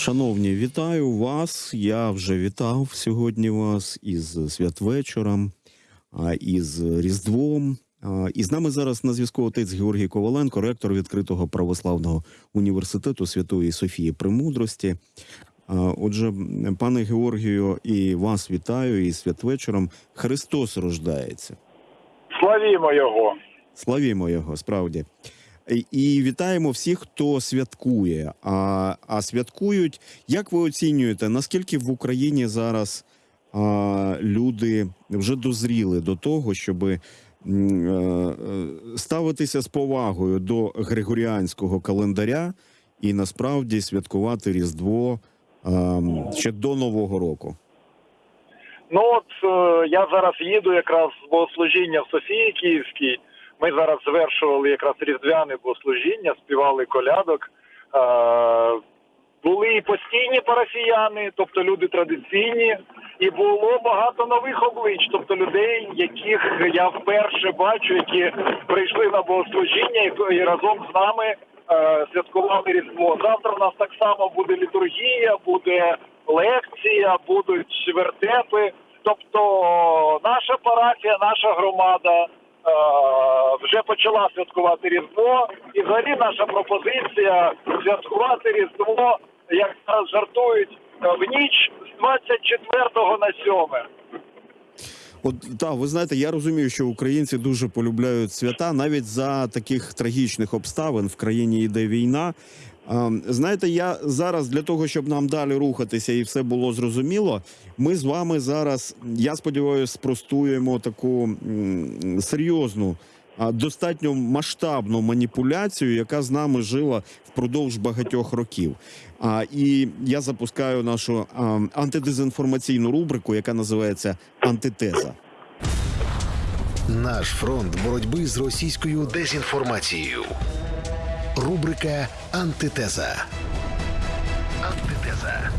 Шановні, вітаю вас. Я вже вітав сьогодні вас із святвечором, із Різдвом. І з нами зараз на зв'язку отець Георгій Коваленко, ректор відкритого православного університету Святої Софії Премудрості. Отже, пане Георгію, і вас вітаю із святвечором. Христос рождається. Славімо його. Славімо його, справді. І- вітаємо всіх, хто святкує. А, а святкують, як ви оцінюєте, наскільки в Україні зараз а, люди вже дозріли до того, щоб ставитися з повагою до григоріанського календаря і насправді святкувати Різдво ще до Нового року? Ну от е, я зараз їду якраз з богослужіння в Софії Київській. Ми зараз завершували якраз різдвяне богослужіння, співали колядок. Е, були і постійні парафіяни, тобто люди традиційні, і було багато нових облич, тобто людей, яких я вперше бачу, які прийшли на богослужіння і, разом з нами е, святкували Різдво. Завтра у нас так само буде літургія, буде лекція, будуть вертепи. Тобто наша парафія, наша громада вже почала святкувати Різдво, і взагалі наша пропозиція святкувати Різдво, як зараз жартують, е, в ніч з 24 на 7. От так, ви знаєте, я розумію, що українці дуже полюбляють свята навіть за таких трагічних обставин в країні йде війна. А, Знаєте, я зараз для того, щоб нам далі рухатися і все було зрозуміло. Ми з вами зараз, я сподіваюся, спростуємо таку серйозну, достатньо масштабну маніпуляцію, яка з нами жила впродовж багатьох років. І я запускаю нашу антидезінформаційну рубрику, яка називається Антитеза. Наш фронт боротьби з російською дезінформацією. Рубрика Антитеза. Антитеза.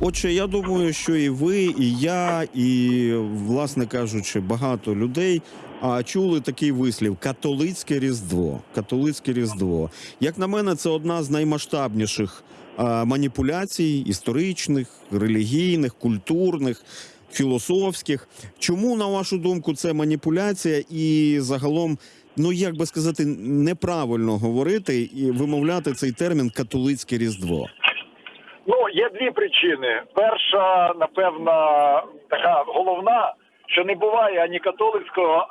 Отже, я думаю, що і ви, і я, і, власне кажучи, багато людей а, чули такий вислів католицьке різдво. Католицьке різдво. Як на мене, це одна з наймасштабніших а, маніпуляцій історичних, релігійних, культурних. Філософських, чому на вашу думку це маніпуляція, і загалом, ну як би сказати, неправильно говорити і вимовляти цей термін католицьке різдво? Ну, є дві причини. Перша, напевно, така головна, що не буває ані католицького,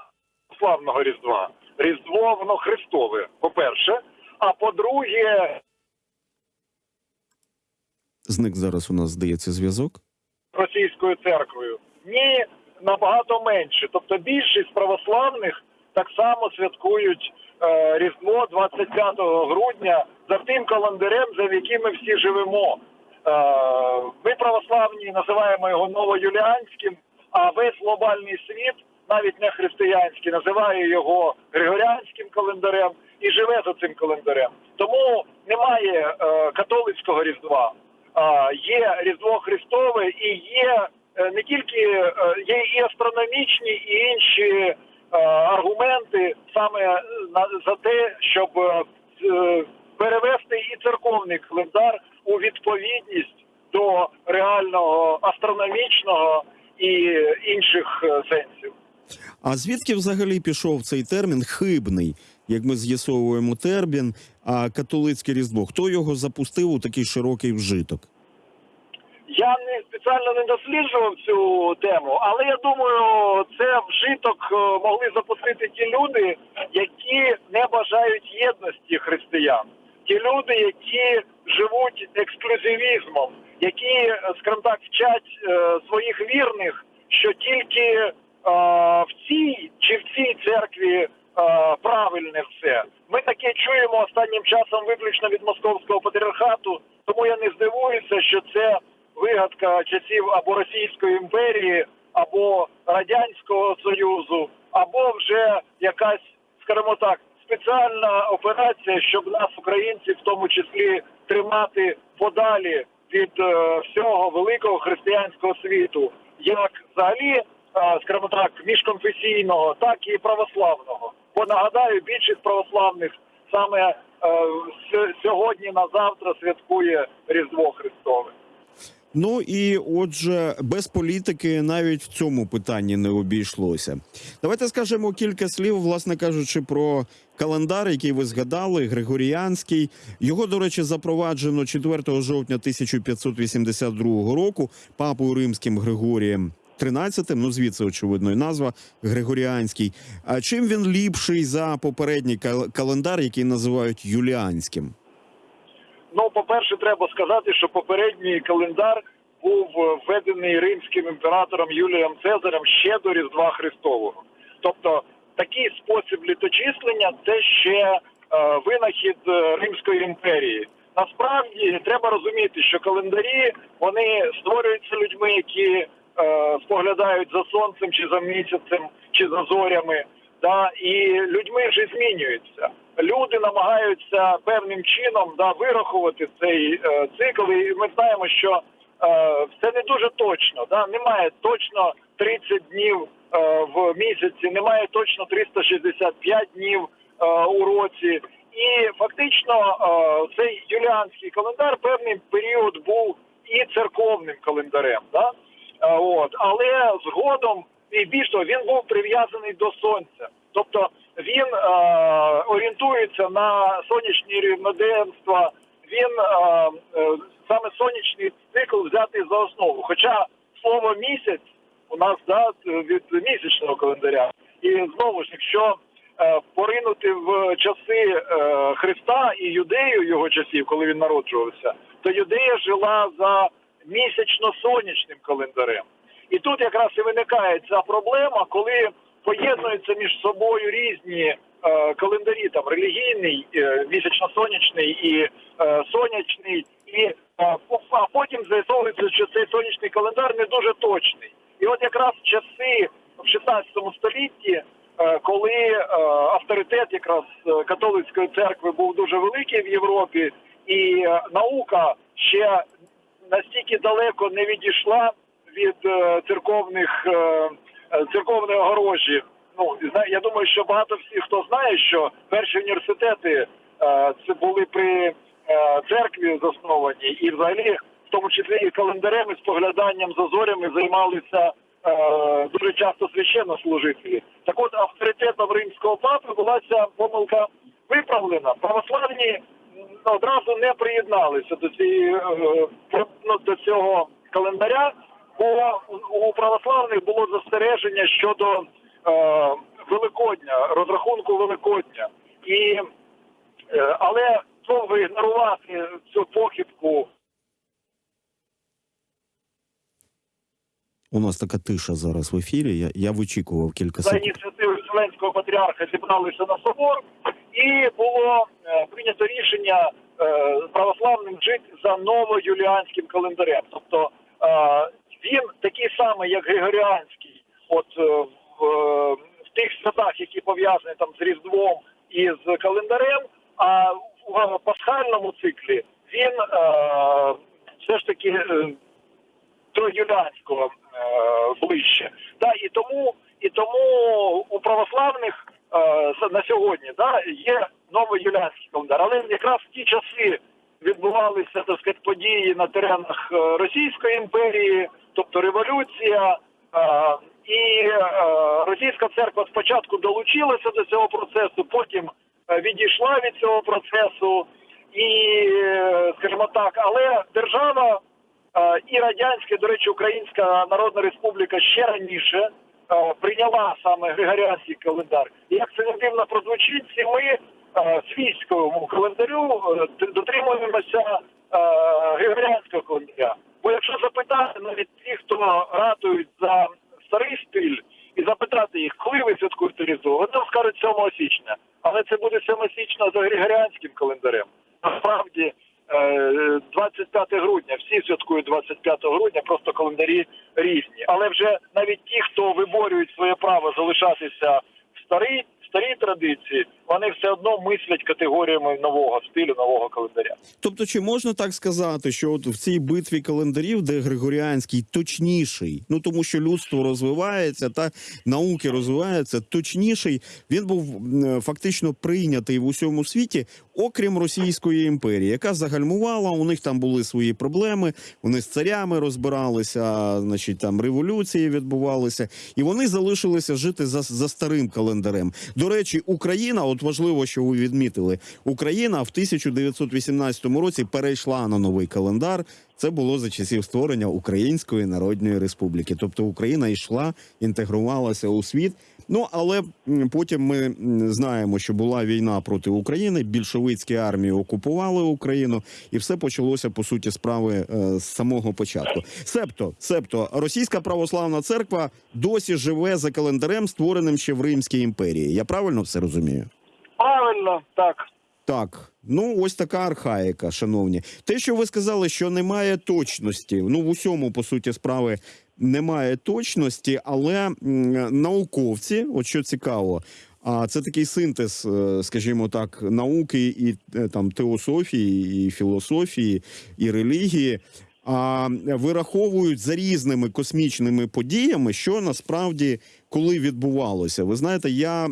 ані славного Різдва. Різдво воно Христове, по-перше. А по-друге, Зник зараз у нас здається зв'язок. російською церквою. Ні, набагато менше. Тобто більшість православних так само святкують е, Різдво 25 грудня за тим календарем, за яким ми всі живемо. Е, ми православні називаємо його новоюліанським, а весь глобальний світ, навіть не християнський, називає його григоріанським календарем і живе за цим календарем. Тому немає е, католицького різдва. А, є Різдво Христове і є е, не тільки е, є і астрономічні, і інші е, аргументи саме е, за те, щоб е, е, перевести і церковний календар у відповідність до реального астрономічного і інших е, сенсів. А звідки взагалі пішов цей термін хибний, як ми з'ясовуємо термін, а католицьке різдво? Хто його запустив у такий широкий вжиток? Спеціально не досліджував цю тему, але я думаю, це вжиток е, могли запустити ті люди, які не бажають єдності християн, ті люди, які живуть ексклюзивізмом, які, е, скажімо так, вчать е, своїх вірних, що тільки в цій чи в цій церкві правильне все. Ми таке чуємо останнім часом виключно від московського патріархату, тому я не здивуюся, що це вигадка часів або Російської імперії, або Радянського Союзу, або вже якась, скажімо так, спеціальна операція, щоб нас, українців, в тому числі, тримати подалі від е, всього великого християнського світу, як взагалі, е, скажімо так, міжконфесійного, так і православного. Бо нагадаю, більшість православних саме е, сьогодні на завтра святкує Різдво Христове. Ну і отже, без політики навіть в цьому питанні не обійшлося. Давайте скажемо кілька слів, власне кажучи, про календар, який ви згадали, Григоріанський. Його, до речі, запроваджено 4 жовтня 1582 року папою римським Григорієм. 13, ну звідси очевидно і назва Григоріанський. А чим він ліпший за попередній кал- календар, який називають юліанським? Ну, по-перше, треба сказати, що попередній календар був е, введений римським імператором Юлієм Цезарем ще до Різдва Христового. Тобто такий спосіб літочислення це ще е, винахід е, Римської імперії. Насправді треба розуміти, що календарі вони створюються людьми, які е, споглядають за сонцем чи за місяцем, чи за зорями. Да, і людьми вже змінюються. Люди намагаються певним чином да, вирахувати цей е, цикл. І ми знаємо, що е, це не дуже точно. Да, немає точно 30 днів е, в місяці, немає точно 365 днів е, у році. І фактично е, цей юліанський календар певний період був і церковним календарем. Да? Е, От, але згодом і більш того, він був прив'язаний до сонця. Тобто він е, орієнтується на сонячні рівноденства, він е, е, саме сонячний цикл взятий за основу. Хоча слово місяць у нас да, від місячного календаря. І знову ж, якщо е, поринути в часи е, Христа і юдею його часів, коли він народжувався, то юдея жила за місячно-сонячним календарем. І тут якраз і виникає ця проблема, коли поєднуються між собою різні е, календарі, там релігійний, е, місячно-сонячний і е, сонячний, і а потім з'ясовується, що цей сонячний календар не дуже точний. І от якраз часи в 16 столітті, коли авторитет якраз католицької церкви був дуже великий в Європі, і наука ще настільки далеко не відійшла від церковних церковної огорожі. Ну я думаю, що багато всіх хто знає, що перші університети е, це були при е, церкві засновані, і взагалі, в тому числі і календарем, і спогляданням за зорями займалися е, дуже часто священнослужителі. Так от авторитетом римського папи була ця помилка виправлена. Православні одразу не приєдналися до цієї е, до цього календаря, бо у- православних було застереження щодо е, Великодня, розрахунку Великодня. І, е, але довго ігнорувати цю похибку У нас така тиша зараз в ефірі. Я, я вичікував кілька за секунд. ініціативи Вселенського патріарха зібралися на собор, і було е, прийнято рішення е, православним жити за новоюліанським календарем. Тобто е, він такий самий, як Григоріанський, от е, в, е, в тих святах, які пов'язані там з Різдвом і з календарем, а в пасхальному циклі він е, все ж таки. е, до юліанського е, ближче. Да, і тому і тому у православних е, на сьогодні да, є новий юліанський календар. Але якраз в ті часи відбувалися так сказати, події на теренах е, Російської імперії, тобто революція. Е, і е, російська церква спочатку долучилася до цього процесу, потім е, відійшла від цього процесу, і, скажімо так, але держава і радянська, до речі, Українська Народна Республіка ще раніше прийняла саме Григоріанський календар. І як це не дивно прозвучить, всі ми свійському календарю дотримуємося Григоріанського календаря. Бо якщо запитати навіть ті, хто ратують за старий стиль, і запитати їх, коли ви святкуєте Різдво, вони вам скажуть 7 січня. Але це буде 7 січня за Григоріанським календарем. Насправді е, 25 грудня. Всі святкують 25 грудня, просто календарі різні. Але вже навіть ті, хто виборюють своє право залишатися в старій, в старій традиції, вони все одно мислять категоріями нового стилю, нового календаря. Тобто, чи можна так сказати, що от в цій битві календарів, де Григоріанський точніший, ну тому що людство розвивається та науки розвиваються, точніший він був фактично прийнятий в усьому світі, окрім Російської імперії, яка загальмувала. У них там були свої проблеми. Вони з царями розбиралися, значить там революції відбувалися, і вони залишилися жити за, за старим календарем. До речі, Україна, от важливо, що ви відмітили, Україна в 1918 році перейшла на новий календар. Це було за часів створення Української Народної Республіки. Тобто Україна йшла, інтегрувалася у світ. Ну але потім ми знаємо, що була війна проти України. Більшовицькі армії окупували Україну, і все почалося по суті справи е, з самого початку. Себто, себто, російська православна церква досі живе за календарем, створеним ще в Римській імперії. Я правильно все розумію? Правильно, так. Так, ну ось така архаїка, шановні. Те, що ви сказали, що немає точності. Ну в усьому по суті справи немає точності, але науковці, от що цікаво. А це такий синтез, е, скажімо так, науки і е, там теософії, і філософії, і релігії. А вираховують за різними космічними подіями, що насправді коли відбувалося. Ви знаєте, я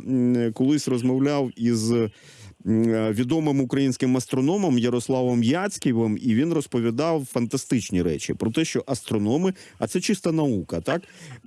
колись розмовляв із відомим українським астрономом Ярославом Яцьківим, і він розповідав фантастичні речі про те, що астрономи, а це чиста наука, так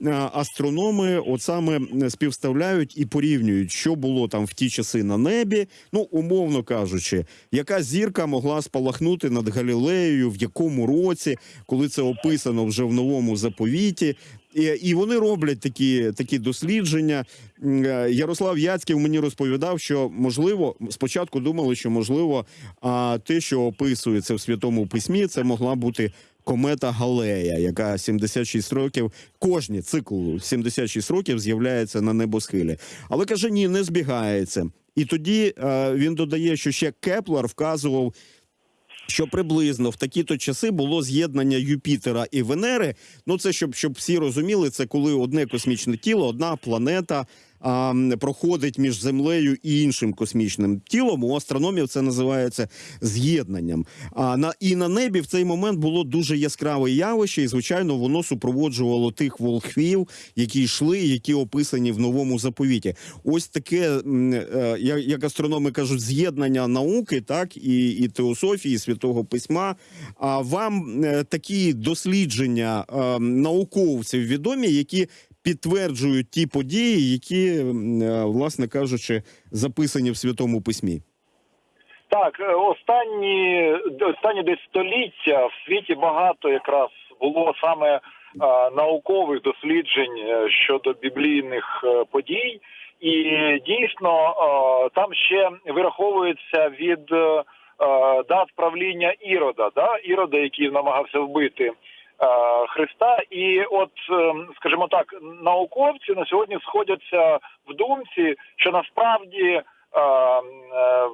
Е, астрономи, от саме е, співставляють і порівнюють, що було там в ті часи на небі. Ну, умовно кажучи, яка зірка могла спалахнути над Галілеєю, в якому році, коли це описано вже в новому заповіті. І, і вони роблять такі, такі дослідження. Е, Ярослав Яцьків мені розповідав, що можливо, спочатку думали, що можливо, а те, що описується в святому письмі, це могла бути комета Галея, яка 76 років, кожні цикл 76 років з'являється на небосхилі. Але каже, ні, не збігається. І тоді е, він додає, що ще Кеплер вказував що приблизно в такі-то часи було з'єднання Юпітера і Венери. Ну це щоб, щоб всі розуміли, це коли одне космічне тіло, одна планета проходить між землею і іншим космічним тілом. У астрономів це називається з'єднанням. А на і на небі в цей момент було дуже яскраве явище, і звичайно, воно супроводжувало тих волхвів, які йшли, які описані в новому заповіті. Ось таке, е, як, астрономи кажуть, з'єднання науки, так і, і теософії, і святого письма. А вам е, такі дослідження е, науковців відомі, які підтверджують ті події, які, е, власне кажучи, записані в святому письмі. Так, е, останні останні десь століття в світі багато якраз було саме е, наукових досліджень е, щодо біблійних подій, і дійсно е, там ще вираховується від е, дат правління Ірода, да? Ірода, який намагався вбити Христа. І от, е, скажімо так, науковці на сьогодні сходяться в думці, що насправді. е, е,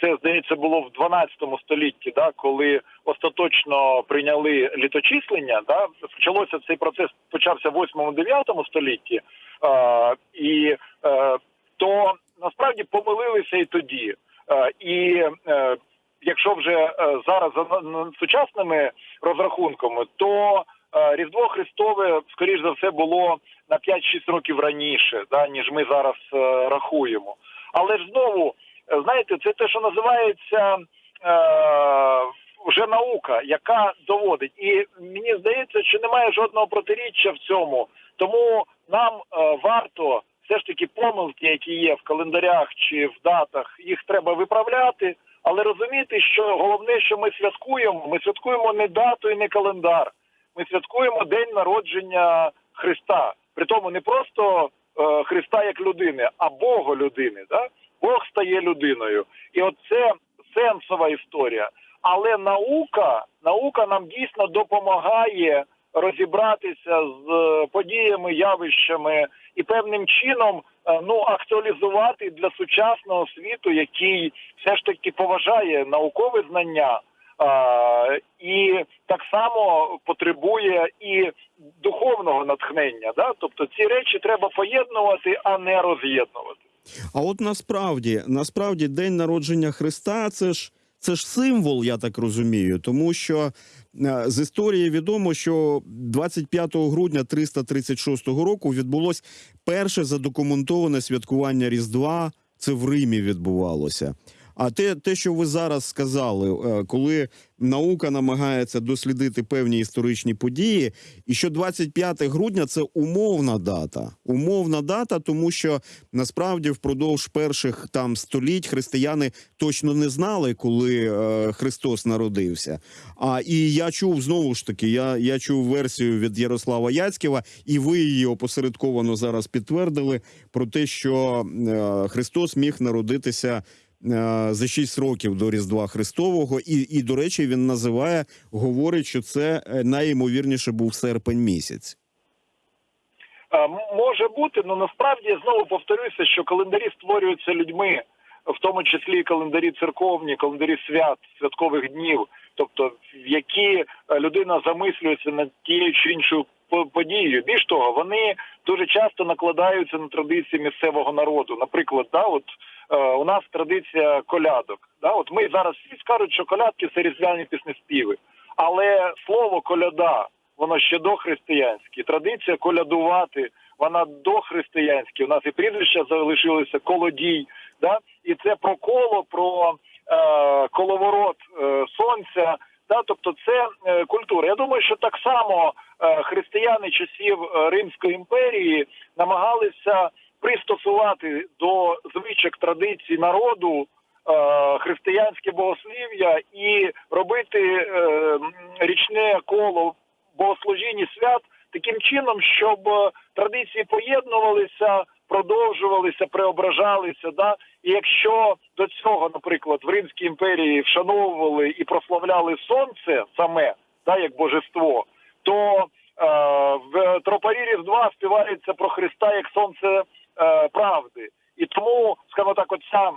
це здається було в 12 столітті, да, коли остаточно прийняли літочислення. Да, почалося цей процес, почався в 8-9 столітті, е, і е, то насправді помилилися і тоді. Е, і е, якщо вже е, зараз за сучасними розрахунками, то е, Різдво Христове, скоріш за все, було на 5-6 років раніше, да, ніж ми зараз е, рахуємо. Але ж знову, знаєте, це те, що називається вже наука, яка доводить. І мені здається, що немає жодного протиріччя в цьому. Тому нам е, варто все ж таки помилки, які є в календарях чи в датах, їх треба виправляти. Але розуміти, що головне, що ми святкуємо, ми святкуємо не дату і не календар. Ми святкуємо день народження Христа. Притому не просто е, Христа як людини, а Бога людини. Да? Бог стає людиною. І от це сенсова історія. Але наука, наука нам дійсно допомагає розібратися з е, подіями, явищами і певним чином е, ну актуалізувати для сучасного світу, який все ж таки поважає наукове знання. А, і так само потребує і духовного натхнення. Да? Тобто ці речі треба поєднувати, а не роз'єднувати. А от насправді, насправді, день народження Христа це ж це ж символ, я так розумію, тому що е, з історії відомо, що 25 грудня 336 року відбулось перше задокументоване святкування Різдва. Це в Римі відбувалося. А те, те, що ви зараз сказали, е, коли наука намагається дослідити певні історичні події, і що 25 грудня це умовна дата. Умовна дата, тому що насправді впродовж перших там століть християни точно не знали, коли е, Христос народився. А і я чув знову ж таки, я, я чув версію від Ярослава Яцькєва, і ви її опосередковано зараз підтвердили про те, що е, Христос міг народитися. Е, За 6 років до Різдва Христового, і, і до речі, він називає, говорить, що це е, найімовірніше був серпень місяць. Е, Може бути, але насправді я знову повторюся, що календарі створюються людьми, в тому числі календарі церковні, календарі свят, святкових днів, тобто в які людина замислюється над тією чи іншою подією. Більш того, вони дуже часто накладаються на традиції місцевого народу. Наприклад, да, от у нас традиція колядок. Да, от ми зараз всі скажуть, що колядки це різдвяні піснеспіви, але слово коляда воно ще дохристиянське. Традиція колядувати, вона дохристиянська. У нас і прізвища залишилися колодій. Да? І це про коло, про е, коловорот е, сонця. Да? Тобто це е, культура. Я думаю, що так само е, християни часів е, Римської імперії намагалися пристосувати до звичок традицій народу е, християнське богослів'я і робити е, річне коло богослужінь і свят таким чином, щоб е, традиції поєднувалися, продовжувалися, преображалися. Да? І якщо до цього, наприклад, в Римській імперії вшановували і прославляли сонце саме, да, як божество, то е, в тропарі Різдва співається про Христа як сонце правди. І тому, скажімо так, оця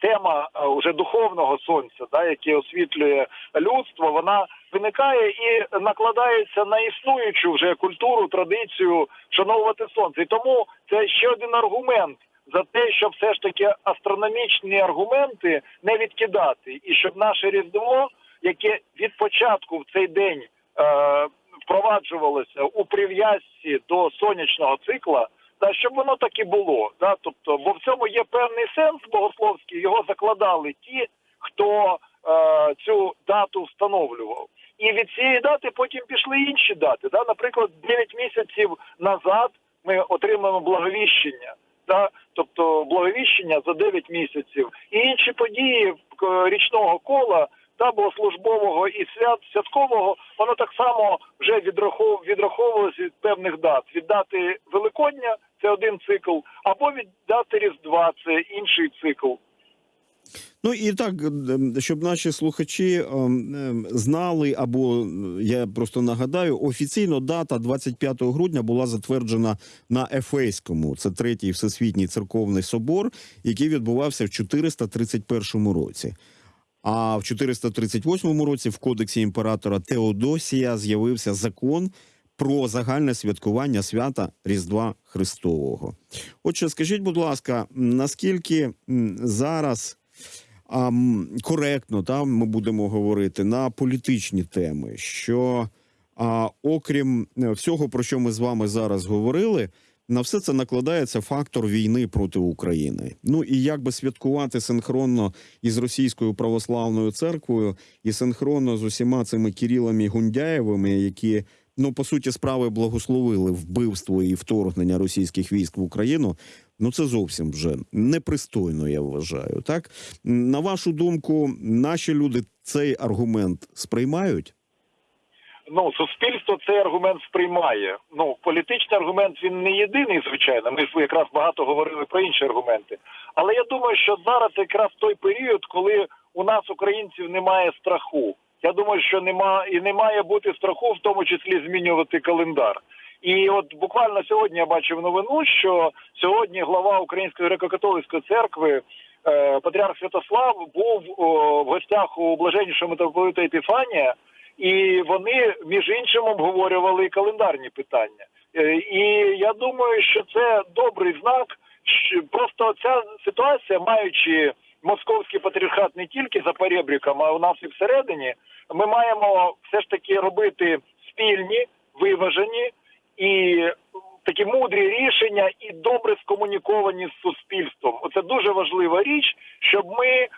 тема е, уже духовного сонця, да, яке освітлює людство, вона виникає і накладається на існуючу вже культуру, традицію вшановувати сонце. І тому це ще один аргумент за те, щоб все ж таки астрономічні аргументи не відкидати, і щоб наше різдво, яке від початку в цей день е, впроваджувалося у прив'язці до сонячного цикла. Та щоб воно так і було, да, тобто, бо в цьому є певний сенс богословський. Його закладали ті, хто е, цю дату встановлював. І від цієї дати потім пішли інші дати. Да? Наприклад, 9 місяців назад ми отримаємо благовіщення, да? тобто благовіщення за 9 місяців, і інші події річного кола та богослужбового і свят святкового, воно так само вже відрахов, відраховувалося від певних дат. Від дати Великодня це один цикл, або від дати Різдва це інший цикл. Ну і так, ем, щоб наші слухачі ем, ем, знали, або я просто нагадаю, офіційно дата 25 грудня була затверджена на Ефейському. Це третій всесвітній церковний собор, який відбувався в 431 році. А в 438 році в кодексі імператора Теодосія з'явився закон про загальне святкування свята Різдва Христового. Отже, скажіть, будь ласка, наскільки зараз а, коректно там ми будемо говорити на політичні теми, що а, окрім е, всього, про що ми з вами зараз говорили, на все це накладається фактор війни проти України. Ну і як би святкувати синхронно із російською православною церквою, і синхронно з усіма цими Кірілами Гундяєвими, які ну по суті справи благословили вбивство і вторгнення російських військ в Україну. Ну це зовсім вже непристойно, я вважаю. Так на вашу думку, наші люди цей аргумент сприймають? Ну, суспільство цей аргумент сприймає. Ну, політичний аргумент він не єдиний, звичайно. Ми ж якраз багато говорили про інші аргументи. Але я думаю, що зараз якраз той період, коли у нас, українців, немає страху. Я думаю, що нема і не має бути страху, в тому числі змінювати календар. І от буквально сьогодні я бачив новину, що сьогодні глава Української греко-католицької церкви е, Патріарх Святослав був о, в гостях у блаженнішого митрополита Епіфанія, і вони між іншим обговорювали календарні питання. Е, І я думаю, що це добрий знак Щ- Просто ця ситуація, маючи московський патріархат не тільки за перебріком, а у нас і всередині, ми маємо все ж таки робити спільні, виважені і такі мудрі рішення і добре скомуніковані з суспільством. Оце дуже важлива річ, щоб ми е,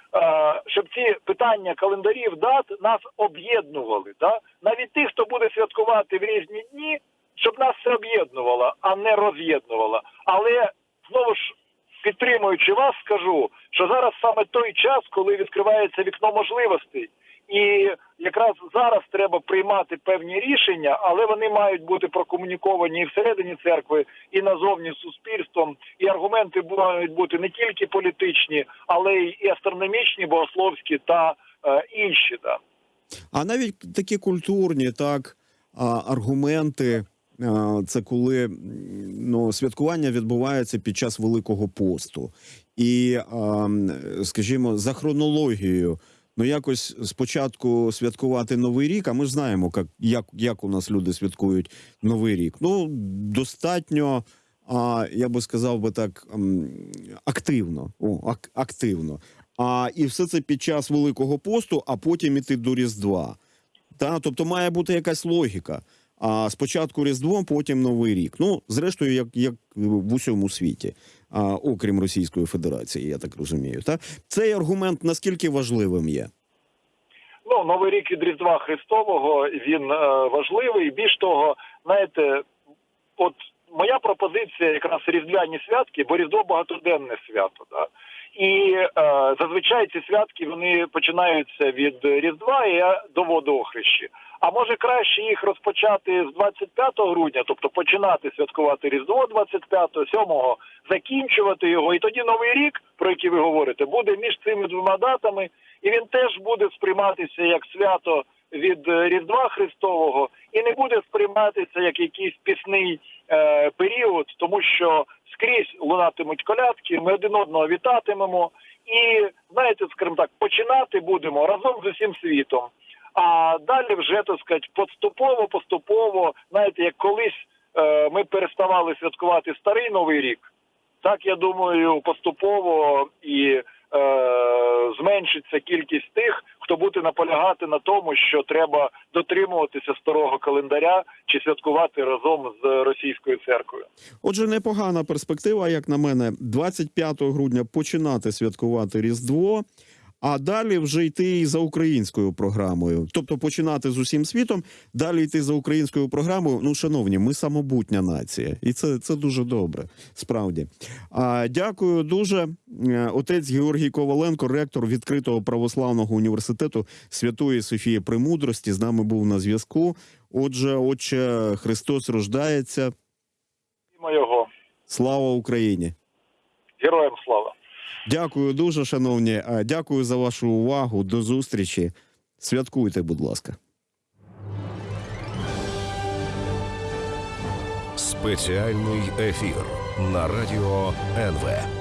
щоб ці питання календарів дат нас об'єднували. Да? Навіть тих, хто буде святкувати в різні дні, щоб нас це об'єднувало, а не роз'єднувало. Але знову ж підтримуючи вас, скажу, що зараз саме той час, коли відкривається вікно можливостей. І якраз зараз треба приймати певні рішення, але вони мають бути прокомуніковані і всередині церкви, і назовні суспільством. І аргументи мають бути не тільки політичні, але й астрономічні, богословські та е, інші. Да. А навіть такі культурні, так аргументи. Це коли ну, святкування відбувається під час Великого посту, і, скажімо, за хронологією, ну якось спочатку святкувати Новий рік. А ми знаємо, як, як, як у нас люди святкують Новий рік. Ну достатньо, я би сказав би так, активно. О, ак, активно. А і все це під час Великого посту, а потім іти до Різдва. Та, тобто має бути якась логіка. А спочатку Різдво, потім Новий рік. Ну, зрештою, як, як в усьому світі, а, окрім Російської Федерації, я так розумію. Та? Цей аргумент наскільки важливим є? Ну, Новий рік від Різдва Христового він е, важливий. Більш того, знаєте, от моя пропозиція якраз різдвяні святки, бо Різдво багатоденне свято. Да? І е, зазвичай ці святки вони починаються від Різдва і до водохрещі. А може краще їх розпочати з 25 грудня, тобто починати святкувати Різдво 25-го, 7-го, закінчувати його, і тоді новий рік, про який ви говорите, буде між цими двома датами, і він теж буде сприйматися як свято від е, Різдва Христового, і не буде сприйматися як якийсь пісний е, період, тому що скрізь лунатимуть колядки, ми один одного вітатимемо, і знаєте, скажімо так, починати будемо разом з усім світом. А далі вже так сказати, поступово, поступово, знаєте, як колись е, ми переставали святкувати старий новий рік, так я думаю, поступово і е, зменшиться кількість тих, хто буде наполягати на тому, що треба дотримуватися старого календаря чи святкувати разом з російською церквою. Отже, непогана перспектива, як на мене, 25 грудня починати святкувати Різдво, а далі вже йти і за українською програмою. Тобто починати з усім світом, далі йти за українською програмою. Ну, шановні, ми самобутня нація, і це, це дуже добре. Справді. А, дякую дуже. Е, Отець Георгій Коваленко, ректор відкритого православного університету Святої Софії Премудрості, з нами був на зв'язку. Отже, отче Христос рождається. Його Слава Україні! героям слава. Дякую дуже, шановні. Е, Дякую за вашу увагу. До зустрічі. Святкуйте, будь ласка. Спеціальний ефір на радіо НВ.